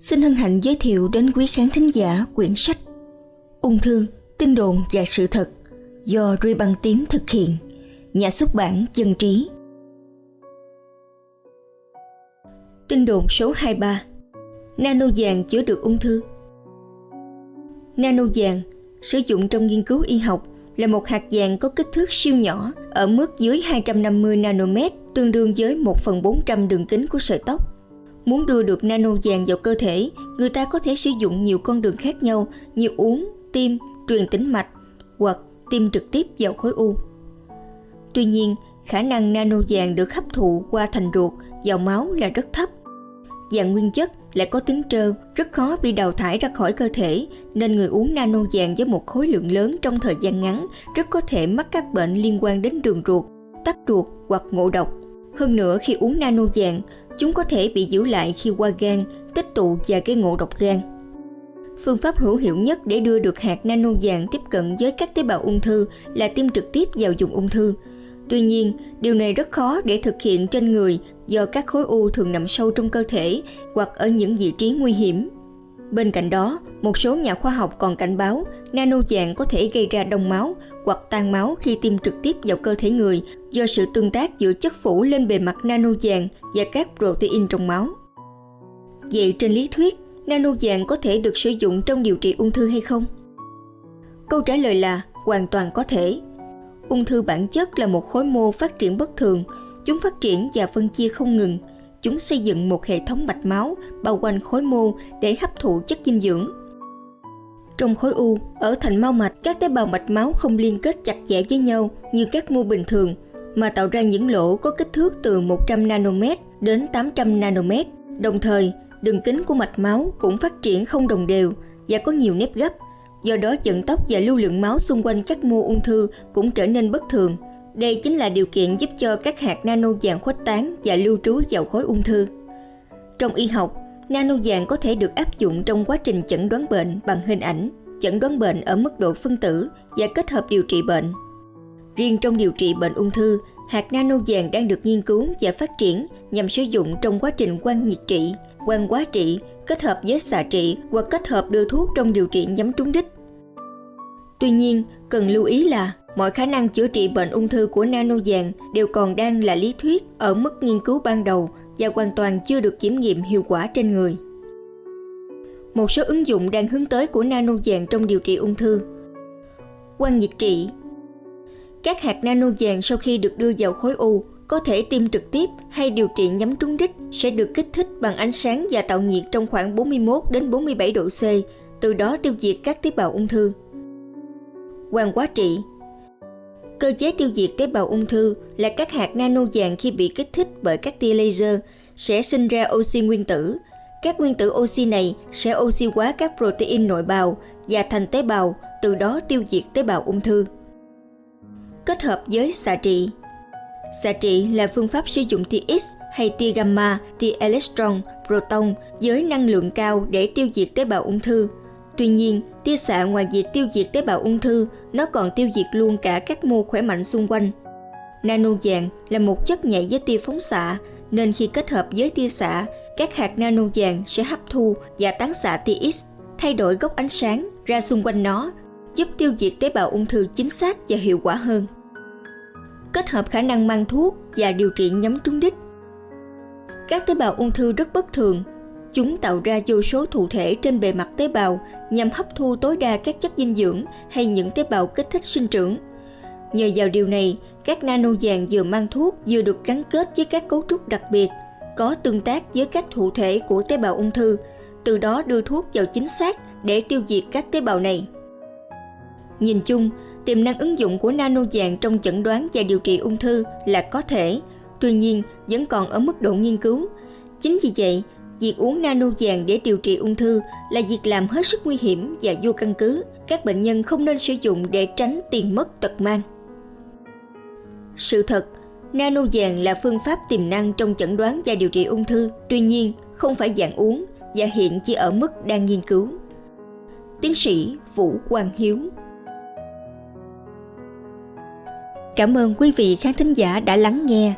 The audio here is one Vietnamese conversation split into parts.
xin hân hạnh giới thiệu đến quý khán thính giả quyển sách Ung thư, tin đồn và sự thật do Ruy Băng Tím thực hiện, nhà xuất bản Dân Trí. Tin đồn số 23 Nano vàng chữa được ung thư Nano vàng sử dụng trong nghiên cứu y học là một hạt vàng có kích thước siêu nhỏ ở mức dưới 250 nanomet, tương đương với 1 phần 400 đường kính của sợi tóc. Muốn đưa được nano vàng vào cơ thể, người ta có thể sử dụng nhiều con đường khác nhau như uống, tiêm, truyền tĩnh mạch hoặc tiêm trực tiếp vào khối u. Tuy nhiên, khả năng nano vàng được hấp thụ qua thành ruột vào máu là rất thấp. Vàng nguyên chất lại có tính trơ, rất khó bị đào thải ra khỏi cơ thể, nên người uống nano vàng với một khối lượng lớn trong thời gian ngắn rất có thể mắc các bệnh liên quan đến đường ruột, tắc ruột hoặc ngộ độc. Hơn nữa khi uống nano vàng, chúng có thể bị giữ lại khi qua gan, tích tụ và gây ngộ độc gan. Phương pháp hữu hiệu nhất để đưa được hạt nano vàng tiếp cận với các tế bào ung thư là tiêm trực tiếp vào vùng ung thư. Tuy nhiên, điều này rất khó để thực hiện trên người do các khối u thường nằm sâu trong cơ thể hoặc ở những vị trí nguy hiểm. Bên cạnh đó, một số nhà khoa học còn cảnh báo nano vàng có thể gây ra đông máu hoặc tan máu khi tiêm trực tiếp vào cơ thể người do sự tương tác giữa chất phủ lên bề mặt nano vàng và các protein trong máu. Vậy trên lý thuyết, nano vàng có thể được sử dụng trong điều trị ung thư hay không? Câu trả lời là hoàn toàn có thể. Ung thư bản chất là một khối mô phát triển bất thường, chúng phát triển và phân chia không ngừng. Chúng xây dựng một hệ thống mạch máu bao quanh khối mô để hấp thụ chất dinh dưỡng. Trong khối u, ở thành mao mạch, các tế bào mạch máu không liên kết chặt chẽ với nhau như các mô bình thường, mà tạo ra những lỗ có kích thước từ 100 nanomet đến 800 nanomet. Đồng thời, đường kính của mạch máu cũng phát triển không đồng đều và có nhiều nếp gấp. Do đó vận tốc và lưu lượng máu xung quanh các mô ung thư cũng trở nên bất thường. Đây chính là điều kiện giúp cho các hạt nano vàng khuếch tán và lưu trú vào khối ung thư. Trong y học, nano vàng có thể được áp dụng trong quá trình chẩn đoán bệnh bằng hình ảnh, chẩn đoán bệnh ở mức độ phân tử và kết hợp điều trị bệnh. Riêng trong điều trị bệnh ung thư, hạt nano vàng đang được nghiên cứu và phát triển nhằm sử dụng trong quá trình quan nhiệt trị, quan quá trị, kết hợp với xạ trị hoặc kết hợp đưa thuốc trong điều trị nhắm trúng đích. Tuy nhiên, cần lưu ý là mọi khả năng chữa trị bệnh ung thư của nano vàng đều còn đang là lý thuyết ở mức nghiên cứu ban đầu và hoàn toàn chưa được kiểm nghiệm hiệu quả trên người. Một số ứng dụng đang hướng tới của nano vàng trong điều trị ung thư. Quan nhiệt trị Các hạt nano vàng sau khi được đưa vào khối u có thể tiêm trực tiếp hay điều trị nhắm trúng đích sẽ được kích thích bằng ánh sáng và tạo nhiệt trong khoảng 41 đến 47 độ C, từ đó tiêu diệt các tế bào ung thư. Quan quá trị Cơ chế tiêu diệt tế bào ung thư là các hạt nano vàng khi bị kích thích bởi các tia laser sẽ sinh ra oxy nguyên tử. Các nguyên tử oxy này sẽ oxy hóa các protein nội bào và thành tế bào, từ đó tiêu diệt tế bào ung thư. Kết hợp với xạ trị Xạ trị là phương pháp sử dụng tia X hay tia gamma, tia electron, proton với năng lượng cao để tiêu diệt tế bào ung thư – Tuy nhiên, tia xạ ngoài việc tiêu diệt tế bào ung thư, nó còn tiêu diệt luôn cả các mô khỏe mạnh xung quanh. Nano vàng là một chất nhạy với tia phóng xạ, nên khi kết hợp với tia xạ, các hạt nano vàng sẽ hấp thu và tán xạ tia X, thay đổi góc ánh sáng ra xung quanh nó, giúp tiêu diệt tế bào ung thư chính xác và hiệu quả hơn. Kết hợp khả năng mang thuốc và điều trị nhắm trúng đích. Các tế bào ung thư rất bất thường Chúng tạo ra vô số thụ thể trên bề mặt tế bào nhằm hấp thu tối đa các chất dinh dưỡng hay những tế bào kích thích sinh trưởng. Nhờ vào điều này, các nano vàng vừa mang thuốc vừa được gắn kết với các cấu trúc đặc biệt, có tương tác với các thụ thể của tế bào ung thư, từ đó đưa thuốc vào chính xác để tiêu diệt các tế bào này. Nhìn chung, tiềm năng ứng dụng của nano vàng trong chẩn đoán và điều trị ung thư là có thể, tuy nhiên vẫn còn ở mức độ nghiên cứu. Chính vì vậy, việc uống nano vàng để điều trị ung thư là việc làm hết sức nguy hiểm và vô căn cứ. Các bệnh nhân không nên sử dụng để tránh tiền mất tật mang. Sự thật, nano vàng là phương pháp tiềm năng trong chẩn đoán và điều trị ung thư, tuy nhiên không phải dạng uống và hiện chỉ ở mức đang nghiên cứu. Tiến sĩ Vũ Quang Hiếu Cảm ơn quý vị khán thính giả đã lắng nghe.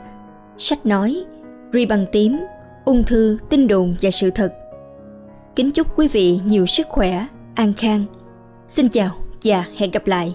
Sách nói, Ri bằng tím ung thư, tin đồn và sự thật. Kính chúc quý vị nhiều sức khỏe, an khang. Xin chào và hẹn gặp lại.